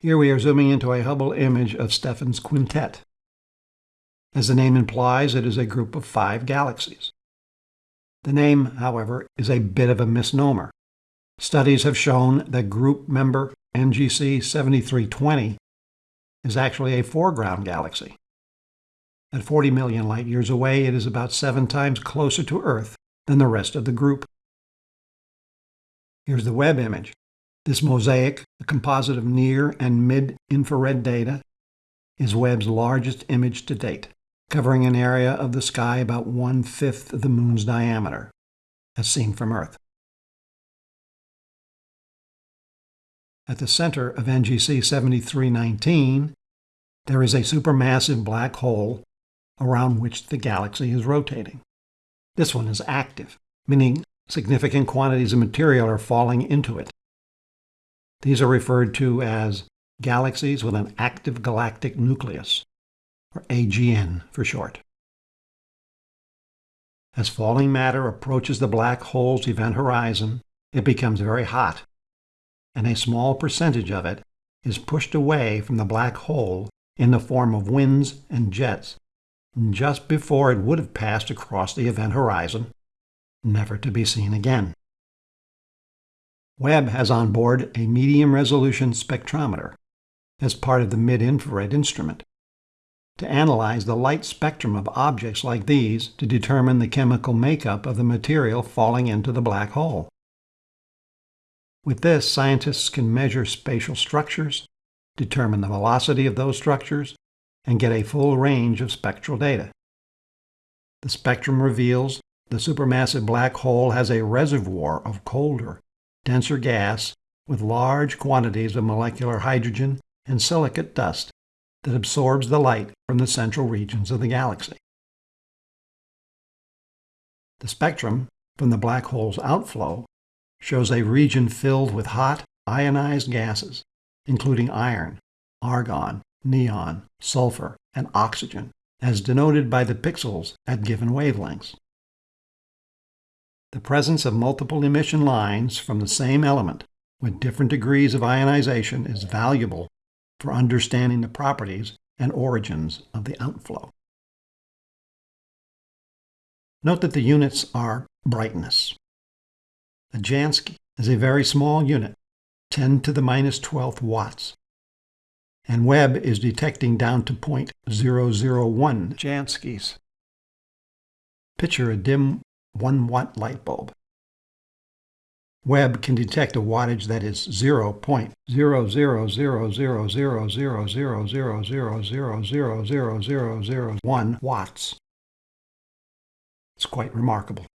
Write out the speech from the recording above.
Here we are zooming into a Hubble image of Stephan's quintet. As the name implies, it is a group of five galaxies. The name, however, is a bit of a misnomer. Studies have shown that group member NGC 7320 is actually a foreground galaxy. At 40 million light years away, it is about seven times closer to Earth than the rest of the group. Here's the Webb image. This mosaic, a composite of near and mid-infrared data, is Webb's largest image to date, covering an area of the sky about one-fifth of the Moon's diameter, as seen from Earth. At the center of NGC 7319, there is a supermassive black hole around which the galaxy is rotating. This one is active, meaning significant quantities of material are falling into it. These are referred to as galaxies with an active galactic nucleus, or AGN for short. As falling matter approaches the black hole's event horizon, it becomes very hot, and a small percentage of it is pushed away from the black hole in the form of winds and jets just before it would have passed across the event horizon, never to be seen again. Webb has on board a medium-resolution spectrometer as part of the mid-infrared instrument to analyze the light spectrum of objects like these to determine the chemical makeup of the material falling into the black hole. With this, scientists can measure spatial structures, determine the velocity of those structures, and get a full range of spectral data. The spectrum reveals the supermassive black hole has a reservoir of colder, denser gas with large quantities of molecular hydrogen and silicate dust that absorbs the light from the central regions of the galaxy. The spectrum from the black hole's outflow shows a region filled with hot, ionized gases, including iron, argon, neon, sulfur, and oxygen, as denoted by the pixels at given wavelengths. The presence of multiple emission lines from the same element with different degrees of ionization is valuable for understanding the properties and origins of the outflow. Note that the units are brightness. A Jansky is a very small unit, 10 to the minus 12th watts, and Webb is detecting down to 0.001 Janskys. Picture a dim 1 watt light bulb. Webb can detect a wattage that is 0.00000000000000001 watts. It's quite remarkable.